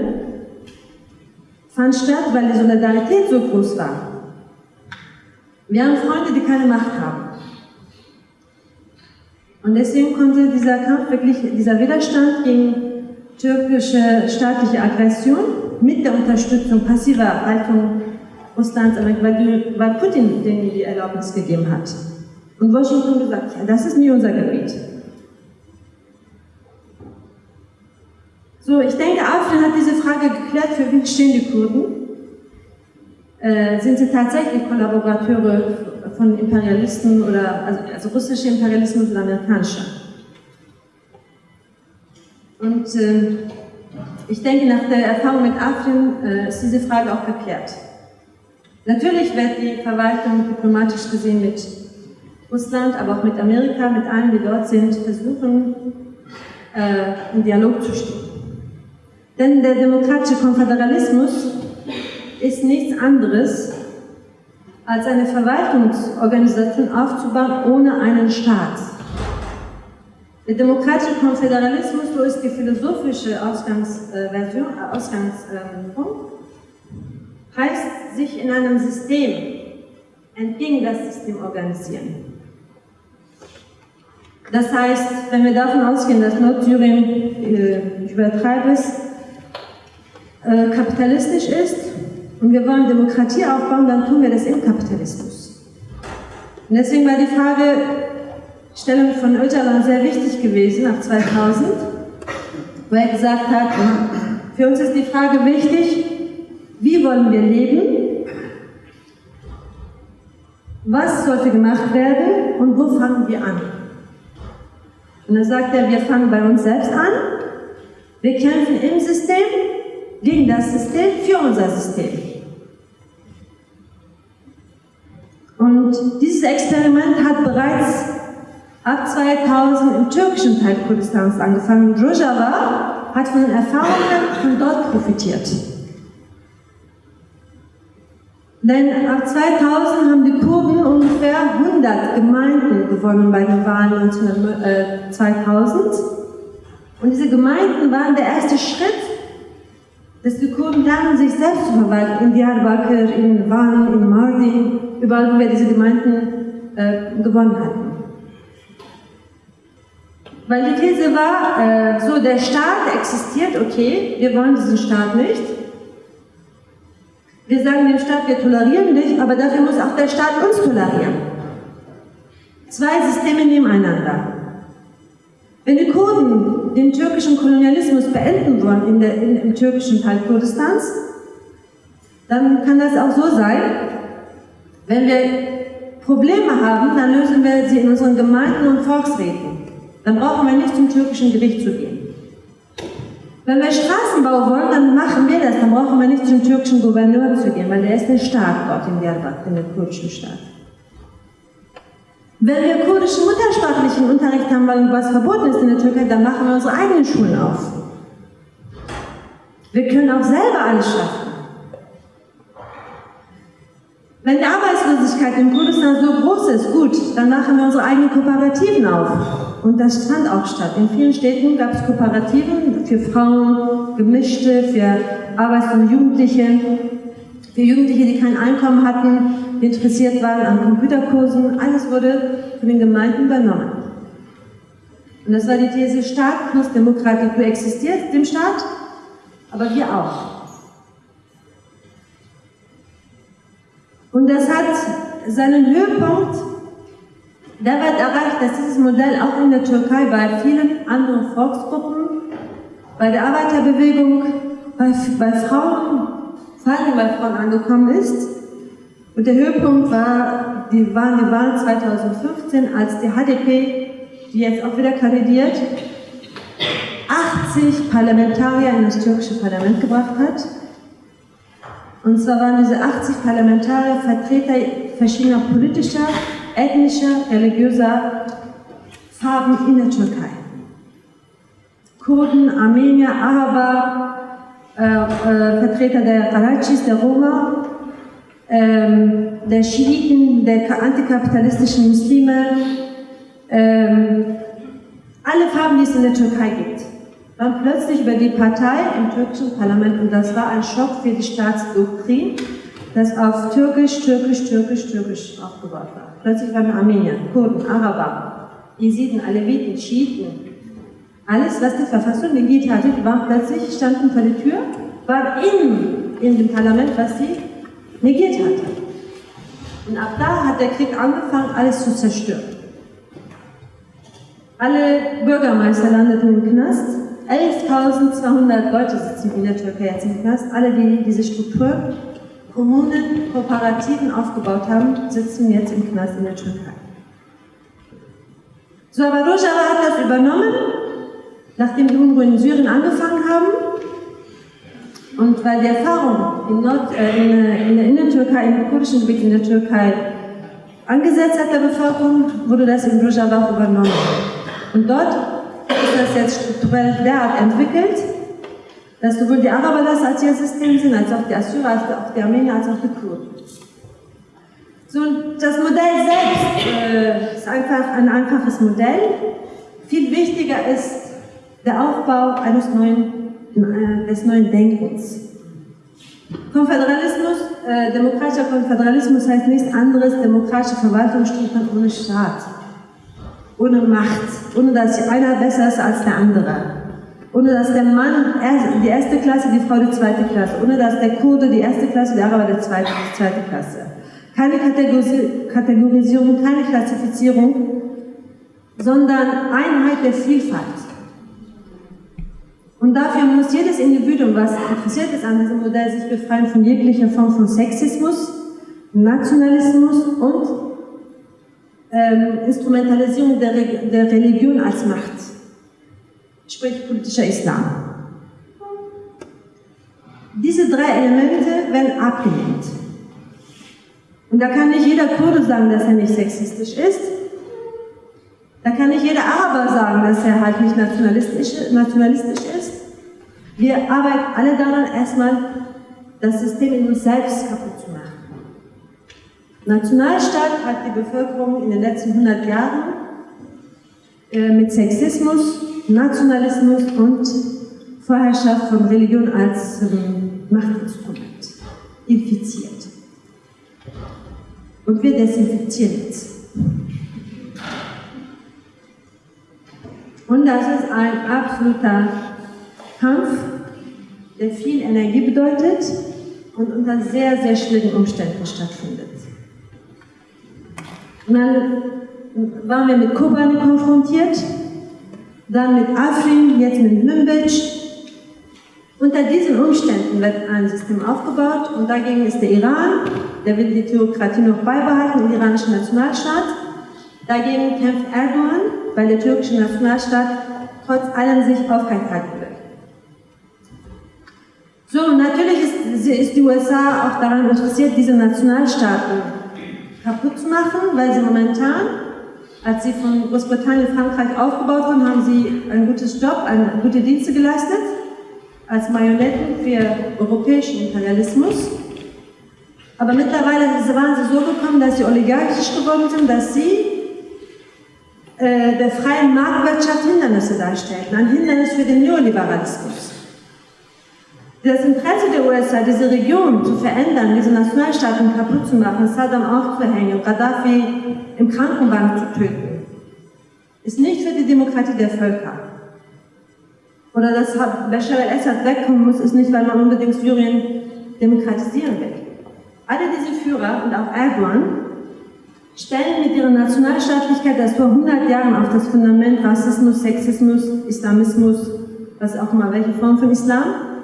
fand statt, weil die Solidarität so groß war. Wir haben Freunde, die keine Macht haben. Und deswegen konnte dieser Kampf wirklich, dieser Widerstand gegen türkische staatliche Aggression mit der Unterstützung passiver Haltung Russlands, weil, Putin denen die Erlaubnis gegeben hat. Und Washington gesagt, ja, das ist nie unser Gebiet. So, ich denke, Afrin hat diese Frage geklärt, für wen stehen die Kurden? Äh, sind sie tatsächlich Kollaborateure von Imperialisten oder also, also russische Imperialismus oder amerikanischer? Und äh, ich denke, nach der Erfahrung mit Afrin äh, ist diese Frage auch geklärt. Natürlich wird die Verwaltung diplomatisch gesehen mit Russland, aber auch mit Amerika, mit allen, die dort sind, versuchen, äh, in Dialog zu stehen. Denn der demokratische Konföderalismus ist nichts anderes, als eine Verwaltungsorganisation aufzubauen ohne einen Staat. Der demokratische Konföderalismus, so ist die philosophische Ausgangsversion, äh, Ausgangspunkt, heißt sich in einem System entgegen das System organisieren. Das heißt, wenn wir davon ausgehen, dass Nordsyrien, äh, ich übertreibe es, äh, kapitalistisch ist und wir wollen Demokratie aufbauen, dann tun wir das im Kapitalismus. Und deswegen war die Fragestellung von Öcalan sehr wichtig gewesen ab 2000, wo er gesagt hat, für uns ist die Frage wichtig, wie wollen wir leben, was sollte gemacht werden und wo fangen wir an. Und dann sagt er, wir fangen bei uns selbst an, wir kämpfen im System, gegen das System, für unser System. Und dieses Experiment hat bereits ab 2000 im türkischen Teil Kurdistans angefangen. Rojava hat von den Erfahrungen von dort profitiert. Denn ab 2000 haben die Kurden ungefähr 100 Gemeinden gewonnen bei den Wahlen 2000. Äh, Und diese Gemeinden waren der erste Schritt, dass die Kurden lernen, sich selbst zu verwalten. In Diyarbakir, in Van, in Mardin, überall, wo wir diese Gemeinden äh, gewonnen hatten. Weil die These war, äh, so der Staat existiert, okay, wir wollen diesen Staat nicht. Wir sagen dem Staat, wir tolerieren dich, aber dafür muss auch der Staat uns tolerieren. Zwei Systeme nebeneinander. Wenn die Kurden den türkischen Kolonialismus beenden wollen in der, in, im türkischen Teil Kurdistans, dann kann das auch so sein, wenn wir Probleme haben, dann lösen wir sie in unseren Gemeinden und Volksräten. Dann brauchen wir nicht zum türkischen Gericht zu gehen. Wenn wir Straßenbau wollen, dann machen wir das. Dann brauchen wir nicht zum türkischen Gouverneur zu gehen, weil der ist der Staat dort in Diyarbakir, in der kurdischen Staat. Wenn wir kurdischen muttersprachlichen Unterricht haben wollen, was verboten ist in der Türkei, dann machen wir unsere eigenen Schulen auf. Wir können auch selber alles schaffen. Wenn die Arbeitslosigkeit in Kurdistan so groß ist, gut, dann machen wir unsere eigenen Kooperativen auf. Und das fand auch statt. In vielen Städten gab es Kooperativen für Frauen, gemischte, für arbeitslose Jugendliche, für Jugendliche, die kein Einkommen hatten, die interessiert waren an Computerkursen. Alles wurde von den Gemeinden übernommen. Und das war die These, Staat plus Demokratie. Du existierst dem Staat, aber wir auch. Und das hat seinen Höhepunkt, wird erreicht, dass dieses Modell auch in der Türkei bei vielen anderen Volksgruppen, bei der Arbeiterbewegung, bei, bei Frauen, vor allem bei Frauen angekommen ist. Und der Höhepunkt war, die waren die Wahl 2015, als die HDP, die jetzt auch wieder kandidiert, 80 Parlamentarier in das türkische Parlament gebracht hat. Und zwar waren diese 80 Parlamentarier Vertreter verschiedener politischer, ethnischer, religiöser Farben in der Türkei. Kurden, Armenier, Araber, äh, äh, Vertreter der Karachis, der Roma, ähm, der Schiiten, der antikapitalistischen Muslime, ähm, alle Farben, die es in der Türkei gibt dann plötzlich über die Partei im türkischen Parlament und das war ein Schock für die Staatsdoktrin, das auf Türkisch, Türkisch, Türkisch, Türkisch aufgebaut war. Plötzlich waren Armenier, Kurden, Araber, Jesiden, Aleviten, Schiiten, alles, was die Verfassung negiert hatte, waren plötzlich, standen vor der Tür, waren in, in dem Parlament, was sie negiert hatte. Und ab da hat der Krieg angefangen, alles zu zerstören. Alle Bürgermeister landeten im Knast, 11.200 Leute sitzen in der Türkei jetzt im Knast. Alle, die diese Struktur, Kommunen, Kooperativen aufgebaut haben, sitzen jetzt im Knast in der Türkei. So, aber Rojava hat das übernommen, nachdem die Unruhen in Syrien angefangen haben. Und weil die Erfahrung in, Nord, äh, in, äh, in der Innentürkei, im kurdischen Gebiet in der Türkei angesetzt hat der Bevölkerung, wurde das in Rojava übernommen. Und dort ist das jetzt strukturell derart entwickelt, dass sowohl die Araber das als ihr System sind, als auch die Assyrer, als auch die Armenier, als auch die Kurden. So, das Modell selbst äh, ist einfach ein einfaches Modell. Viel wichtiger ist der Aufbau eines neuen, äh, des neuen Denkens. Konföderalismus, äh, demokratischer Konföderalismus heißt nichts anderes, demokratische Verwaltungsstrukturen ohne Staat ohne Macht, ohne dass einer besser ist als der andere, ohne dass der Mann die erste Klasse, die Frau die zweite Klasse, ohne dass der Kurde die erste Klasse, der Araber die zweite, die zweite Klasse. Keine Kategorisierung, keine Klassifizierung, sondern Einheit der Vielfalt. Und dafür muss jedes Individuum, was interessiert ist an diesem Modell, sich befreien von jeglicher Form von Sexismus, Nationalismus und ähm, Instrumentalisierung der, Re der Religion als Macht, sprich politischer Islam. Diese drei Elemente werden abgelehnt. Und da kann nicht jeder Kurde sagen, dass er nicht sexistisch ist. Da kann nicht jeder Araber sagen, dass er halt nicht nationalistisch, nationalistisch ist. Wir arbeiten alle daran, erstmal das System in uns selbst kaputt zu machen. Nationalstaat hat die Bevölkerung in den letzten 100 Jahren äh, mit Sexismus, Nationalismus und Vorherrschaft von Religion als ähm, Machtinstrument infiziert. Und wir desinfizieren jetzt. Und das ist ein absoluter Kampf, der viel Energie bedeutet und unter sehr, sehr schwierigen Umständen stattfindet. Und dann waren wir mit Kobane konfrontiert, dann mit Afrin, jetzt mit Münbic. Unter diesen Umständen wird ein System aufgebaut und dagegen ist der Iran, der will die Theokratie noch beibehalten, den iranischen Nationalstaat. Dagegen kämpft Erdogan, weil der türkische Nationalstaat trotz allem sich aufrechthalten will. So, natürlich ist, ist die USA auch daran interessiert, diese Nationalstaaten kaputt zu machen, weil sie momentan, als sie von Großbritannien und Frankreich aufgebaut wurden, haben sie ein gutes Job, eine gute Dienste geleistet als Marionetten für europäischen Imperialismus. Aber mittlerweile waren sie so gekommen, dass sie oligarchisch geworden sind, dass sie äh, der freien Marktwirtschaft Hindernisse darstellten, ein Hindernis für den Neoliberalismus. Das Interesse der USA, diese Region zu verändern, diese Nationalstaaten kaputt zu machen, Saddam aufzuhängen, Gaddafi im Krankenwagen zu töten, ist nicht für die Demokratie der Völker. Oder dass Bashar al-Assad wegkommen muss, ist nicht, weil man unbedingt Syrien demokratisieren will. Alle diese Führer und auch Erdogan stellen mit ihrer Nationalstaatlichkeit das vor 100 Jahren auf das Fundament Rassismus, Sexismus, Islamismus, was auch immer, welche Form von Islam,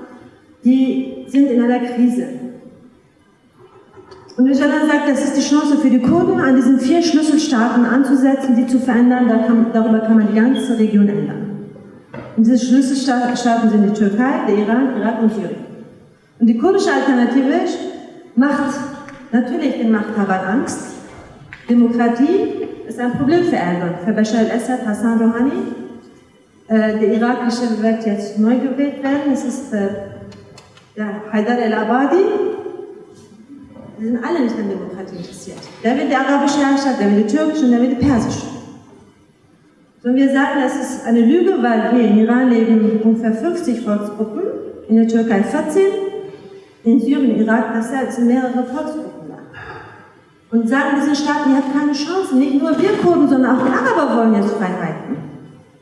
die sind in einer Krise. Und Öcalan sagt, das ist die Chance für die Kurden, an diesen vier Schlüsselstaaten anzusetzen, die zu verändern. Darüber kann man die ganze Region ändern. Und diese Schlüsselstaaten sind die Türkei, der Iran, Irak und Syrien. Und die kurdische Alternative macht natürlich den Machthabern Angst. Demokratie ist ein Problem für Erdogan, für Bashar al-Assad, Hassan Rouhani. Äh, der irakische wird jetzt neu gewählt werden. Es ist äh, der Haidar el-Abadi, die sind alle nicht an Demokratie interessiert. Der will die arabische Herrschaft, der will die türkische und der will die persische. So, wir sagen, das ist eine Lüge, weil hier in Iran leben ungefähr 50 Volksgruppen, in der Türkei 14, in Syrien, Irak, das sind mehrere Volksgruppen da. Und sagen diesen Staaten, ihr habt keine Chance. Nicht nur wir Kurden, sondern auch die Araber wollen jetzt Freiheiten.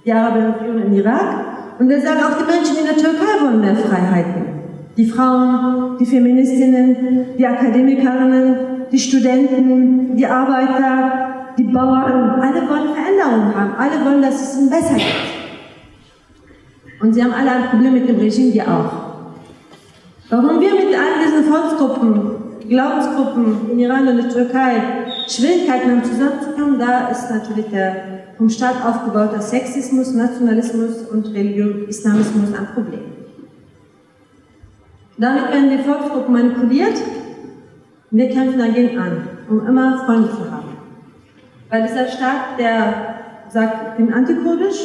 Die Araber in Irak. Und wir sagen, auch die Menschen in der Türkei wollen mehr Freiheiten. Die Frauen, die Feministinnen, die Akademikerinnen, die Studenten, die Arbeiter, die Bauern, alle wollen Veränderungen haben. Alle wollen, dass es ihnen besser geht. Und sie haben alle ein Problem mit dem Regime, wir auch. Warum wir mit all diesen Volksgruppen, Glaubensgruppen in Iran und der Türkei Schwierigkeiten haben zusammenzukommen, da ist natürlich der vom Staat aufgebaute Sexismus, Nationalismus und Religion, Islamismus ein Problem. Damit werden die Volksgruppen manipuliert wir kämpfen dagegen an, um immer Freunde zu haben. Weil dieser Staat, der sagt, ich bin antikurdisch,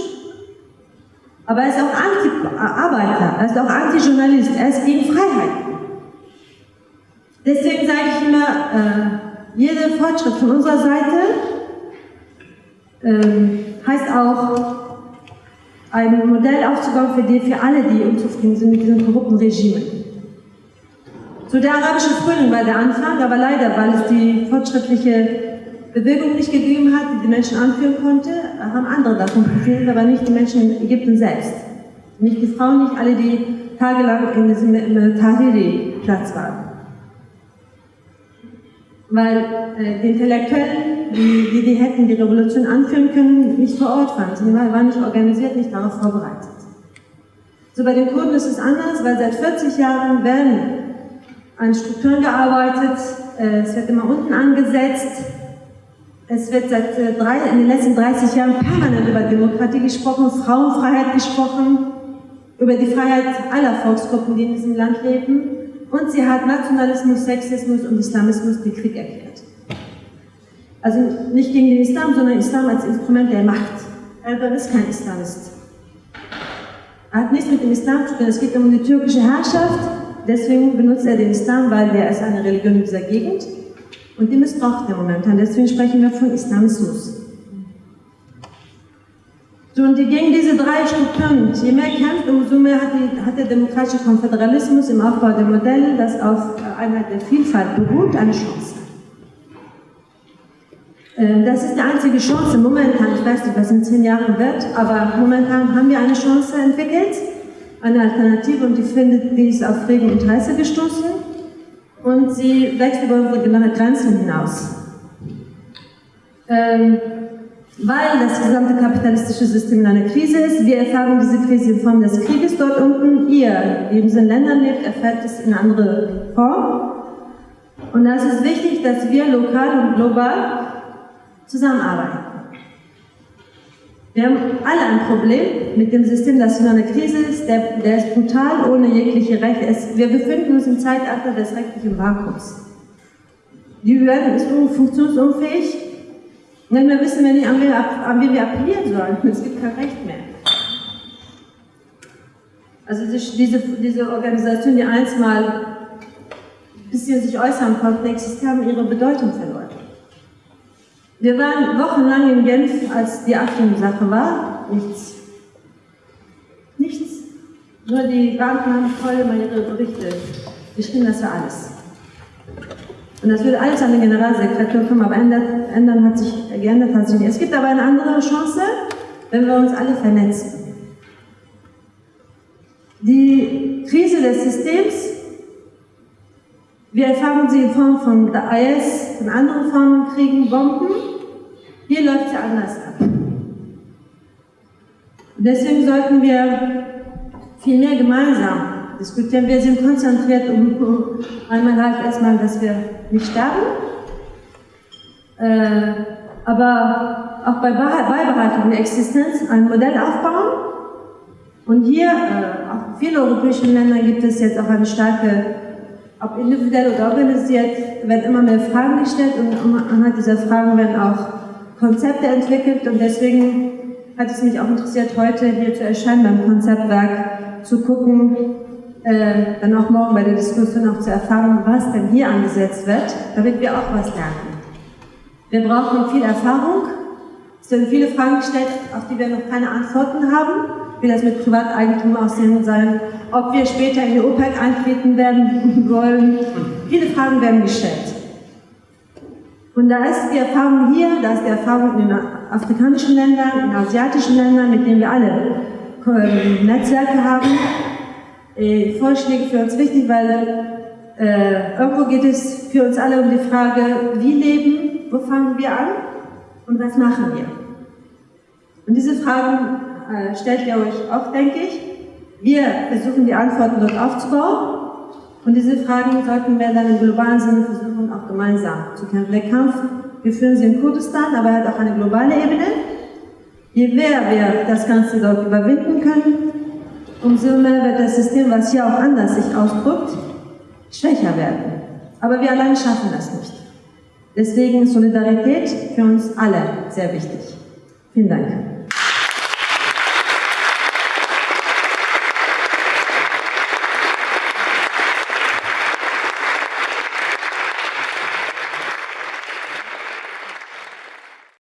aber er ist auch Anti-Arbeiter, er ist auch Anti-Journalist, er ist gegen Freiheit. Deswegen sage ich immer, äh, jeder Fortschritt von unserer Seite äh, heißt auch, ein Modell aufzubauen für, die, für alle, die unzufrieden sind mit diesen korrupten Regimen. So der arabische Frühling war der Anfang, aber leider, weil es die fortschrittliche Bewegung nicht gegeben hat, die die Menschen anführen konnte, haben andere davon profitiert, aber nicht die Menschen in Ägypten selbst. Nicht die Frauen, nicht alle, die tagelang in diesem Tahiri-Platz waren. Weil äh, die Intellektuellen, die, die, die hätten die Revolution anführen können, nicht vor Ort waren. Sie waren nicht organisiert, nicht darauf vorbereitet. So bei den Kurden ist es anders, weil seit 40 Jahren werden an Strukturen gearbeitet, äh, es wird immer unten angesetzt, es wird seit äh, drei, in den letzten 30 Jahren permanent über Demokratie gesprochen, Frauenfreiheit gesprochen, über die Freiheit aller Volksgruppen, die in diesem Land leben. Und sie hat Nationalismus, Sexismus und Islamismus den Krieg erklärt. Also nicht gegen den Islam, sondern Islam als Instrument der Macht. Erdogan ist kein Islamist. Er hat nichts mit dem Islam zu tun. Es geht um die türkische Herrschaft deswegen benutzt er den Islam, weil der ist eine Religion in dieser Gegend und die missbraucht er momentan. Deswegen sprechen wir von Islamismus. So, und gegen diese drei Strukturen, je mehr kämpft, umso mehr hat, die, hat der demokratische Konföderalismus im Aufbau der Modelle, das auf Einheit der Vielfalt beruht, eine Chance. Äh, das ist die einzige Chance momentan, ich weiß nicht, was in zehn Jahren wird, aber momentan haben wir eine Chance entwickelt eine Alternative und die findet, die ist auf regen Interesse gestoßen und sie wächst über unsere Grenzen hinaus. Ähm, weil das gesamte kapitalistische System in einer Krise ist. Wir erfahren diese Krise in Form des Krieges dort unten. Ihr, die in diesen Ländern lebt, erfährt es in andere Form. Und da ist es wichtig, dass wir lokal und global zusammenarbeiten. Wir haben alle ein Problem mit dem System, das in einer Krise ist. Der, der ist brutal, ohne jegliche Rechte. Wir befinden uns im Zeitalter des rechtlichen Vakuums. Die Behörden ist funktionsunfähig. Und dann wissen wir nicht, an wen, an wen wir appellieren sollen. Es gibt kein Recht mehr. Also diese, diese Organisationen, die einst mal ein bisschen sich äußern konnten, haben ihre Bedeutung verloren. Wir waren wochenlang in Genf, als die Abstimmungssache war. Nichts. Nichts. Nur die Banken haben voll immer ihre Berichte geschrieben, das war alles. Und das würde alles an den Generalsekretär kommen, aber ändert, ändern hat sich, geändert hat sich nicht. Es gibt aber eine andere Chance, wenn wir uns alle vernetzen. Die Krise des Systems, wir erfahren sie in Form von IS, von anderen Formen Kriegen, Bomben. Hier läuft sie anders ab. Deswegen sollten wir viel mehr gemeinsam diskutieren. Wir sind konzentriert um, um einmal halt erstmal, dass wir nicht sterben, äh, aber auch bei Beibehaltung der Existenz ein Modell aufbauen. Und hier, äh, auch in vielen europäischen Ländern gibt es jetzt auch eine starke, ob individuell oder organisiert, werden immer mehr Fragen gestellt und anhand dieser Fragen werden auch Konzepte entwickelt und deswegen hat es mich auch interessiert, heute hier zu erscheinen beim Konzeptwerk, zu gucken, äh, dann auch morgen bei der Diskussion auch zu erfahren, was denn hier angesetzt wird, damit wir auch was lernen. Wir brauchen viel Erfahrung. Es werden viele Fragen gestellt, auf die wir noch keine Antworten haben. Wie das mit Privateigentum aussehen soll, ob wir später in die OPEC eintreten werden wollen. Viele Fragen werden gestellt. Und da ist die Erfahrung hier, da ist die Erfahrung in den afrikanischen Ländern, in asiatischen Ländern, mit denen wir alle äh, Netzwerke haben, äh, Vorschläge für uns wichtig, weil äh, irgendwo geht es für uns alle um die Frage, wie leben, wo fangen wir an und was machen wir? Und diese Fragen äh, stellt ihr euch auch, denke ich. Wir versuchen die Antworten dort aufzubauen und diese Fragen sollten wir dann im globalen Sinne versuchen, auch gemeinsam zu kämpfen. Der Kampf, wir führen sie in Kurdistan, aber er hat auch eine globale Ebene. Je mehr wir das Ganze dort überwinden können, umso mehr wird das System, was hier auch anders sich ausdrückt, schwächer werden. Aber wir allein schaffen das nicht. Deswegen Solidarität für uns alle sehr wichtig. Vielen Dank.